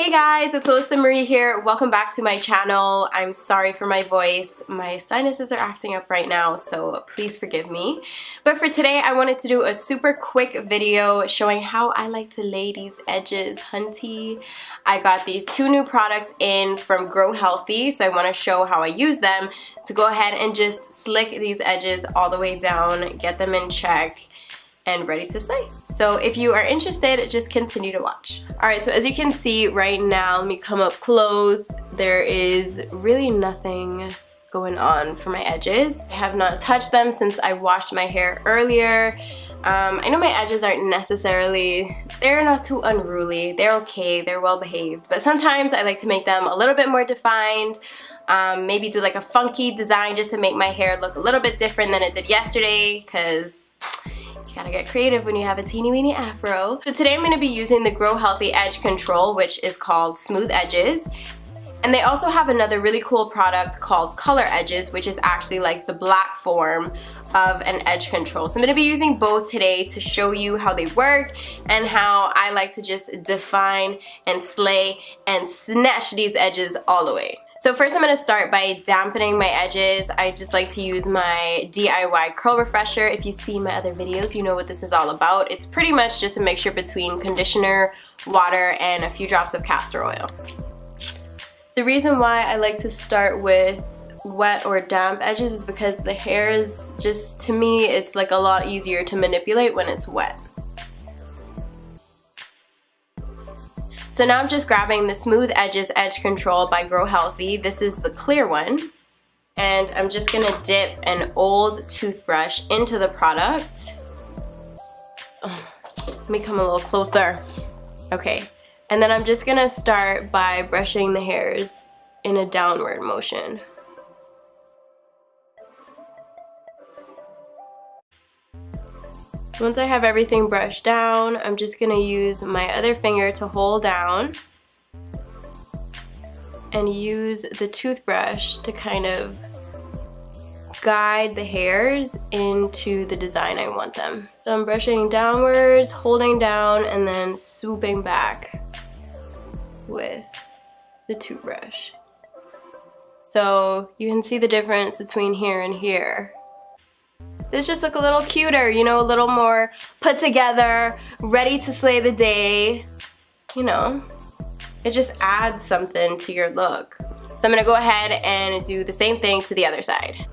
Hey guys, it's Alyssa Marie here. Welcome back to my channel. I'm sorry for my voice. My sinuses are acting up right now, so please forgive me. But for today, I wanted to do a super quick video showing how I like to lay these edges, hunty. I got these two new products in from Grow Healthy, so I want to show how I use them to go ahead and just slick these edges all the way down, get them in check, and ready to slay. So if you are interested, just continue to watch. All right, so as you can see right now, let me come up close. There is really nothing going on for my edges. I have not touched them since I washed my hair earlier. Um, I know my edges aren't necessarily, they're not too unruly. They're okay, they're well behaved. But sometimes I like to make them a little bit more defined. Um, maybe do like a funky design just to make my hair look a little bit different than it did yesterday because gotta get creative when you have a teeny weeny afro. So today I'm gonna be using the Grow Healthy Edge Control, which is called Smooth Edges. And they also have another really cool product called Color Edges, which is actually like the black form of an edge control. So I'm going to be using both today to show you how they work and how I like to just define and slay and snatch these edges all the way. So first I'm going to start by dampening my edges. I just like to use my DIY curl refresher. If you see my other videos, you know what this is all about. It's pretty much just a mixture between conditioner, water, and a few drops of castor oil. The reason why I like to start with wet or damp edges is because the hair is just, to me, it's like a lot easier to manipulate when it's wet. So now I'm just grabbing the Smooth Edges Edge Control by Grow Healthy. This is the clear one. And I'm just gonna dip an old toothbrush into the product. Let me come a little closer. Okay, and then I'm just gonna start by brushing the hairs in a downward motion. Once I have everything brushed down, I'm just going to use my other finger to hold down and use the toothbrush to kind of guide the hairs into the design I want them. So I'm brushing downwards, holding down, and then swooping back with the toothbrush. So you can see the difference between here and here. This just look a little cuter, you know, a little more put together, ready to slay the day. You know, it just adds something to your look. So I'm gonna go ahead and do the same thing to the other side.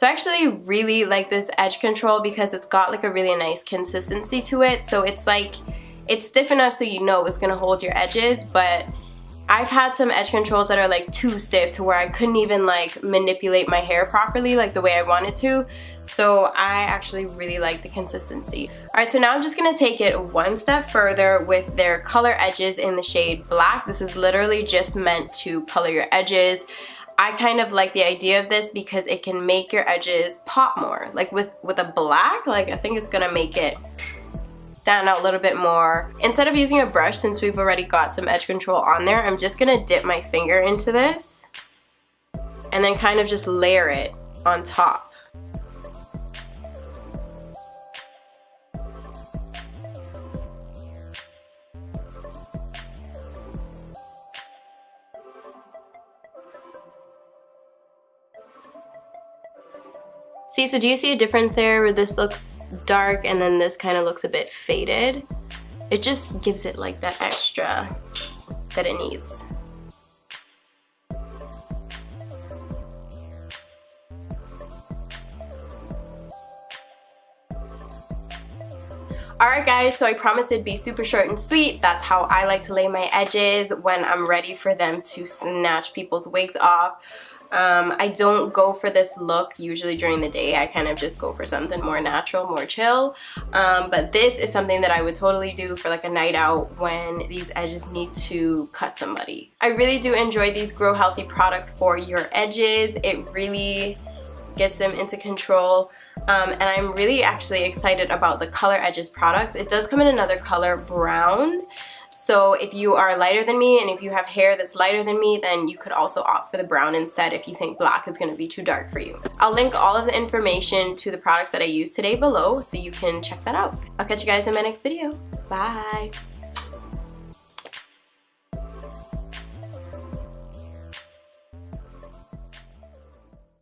So I actually really like this edge control because it's got like a really nice consistency to it. So it's like, it's stiff enough so you know it's gonna hold your edges, but I've had some edge controls that are like too stiff to where I couldn't even like manipulate my hair properly like the way I wanted to. So I actually really like the consistency. Alright, so now I'm just to take it one step further with their color edges in the shade black. This is literally just meant to color your edges. I kind of like the idea of this because it can make your edges pop more. Like with, with a black, like I think it's gonna make it stand out a little bit more. Instead of using a brush, since we've already got some edge control on there, I'm just gonna dip my finger into this and then kind of just layer it on top. See, so do you see a difference there where this looks dark and then this kind of looks a bit faded? It just gives it like that extra that it needs. Alright guys, so I promised it'd be super short and sweet. That's how I like to lay my edges when I'm ready for them to snatch people's wigs off. Um, I don't go for this look usually during the day. I kind of just go for something more natural, more chill. Um, but this is something that I would totally do for like a night out when these edges need to cut somebody. I really do enjoy these Grow Healthy products for your edges. It really gets them into control. Um, and I'm really actually excited about the Color Edges products. It does come in another color, brown. So if you are lighter than me and if you have hair that's lighter than me, then you could also opt for the brown instead if you think black is going to be too dark for you. I'll link all of the information to the products that I used today below so you can check that out. I'll catch you guys in my next video. Bye!